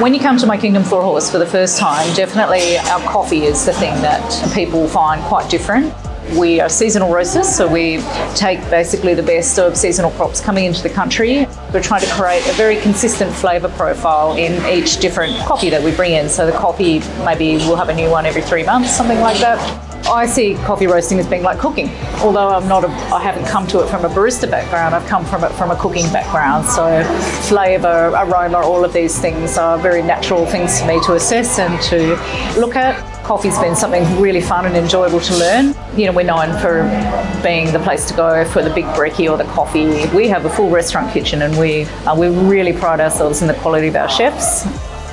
When you come to My Kingdom for a Horse for the first time, definitely our coffee is the thing that people find quite different. We are seasonal roasters, so we take basically the best of seasonal crops coming into the country. We're trying to create a very consistent flavour profile in each different coffee that we bring in. So the coffee, maybe we'll have a new one every three months, something like that. I see coffee roasting as being like cooking. Although I'm not, a, I haven't come to it from a barista background. I've come from it from a cooking background. So flavour, aroma, all of these things are very natural things for me to assess and to look at. Coffee's been something really fun and enjoyable to learn. You know, we're known for being the place to go for the big brekkie or the coffee. We have a full restaurant kitchen and we, uh, we really pride ourselves in the quality of our chefs.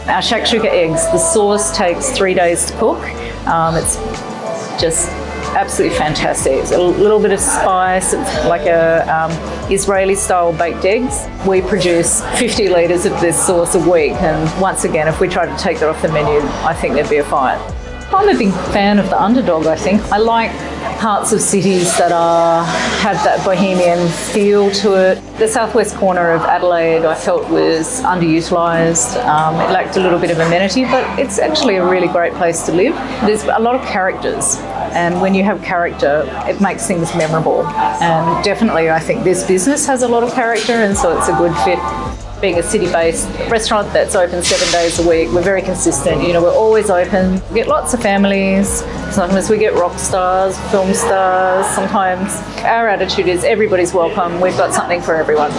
Our shakshuka eggs, the sauce takes three days to cook. Um, it's just absolutely fantastic. It's a little bit of spice, like a um, Israeli style baked eggs. We produce 50 litres of this sauce a week and once again if we try to take that off the menu I think there'd be a fight. I'm a big fan of the underdog, I think. I like parts of cities that are have that bohemian feel to it. The southwest corner of Adelaide I felt was underutilised. Um, it lacked a little bit of amenity, but it's actually a really great place to live. There's a lot of characters and when you have character, it makes things memorable. And definitely I think this business has a lot of character and so it's a good fit being a city-based restaurant that's open seven days a week, we're very consistent. You know, we're always open. We get lots of families. Sometimes we get rock stars, film stars. Sometimes our attitude is everybody's welcome. We've got something for everyone.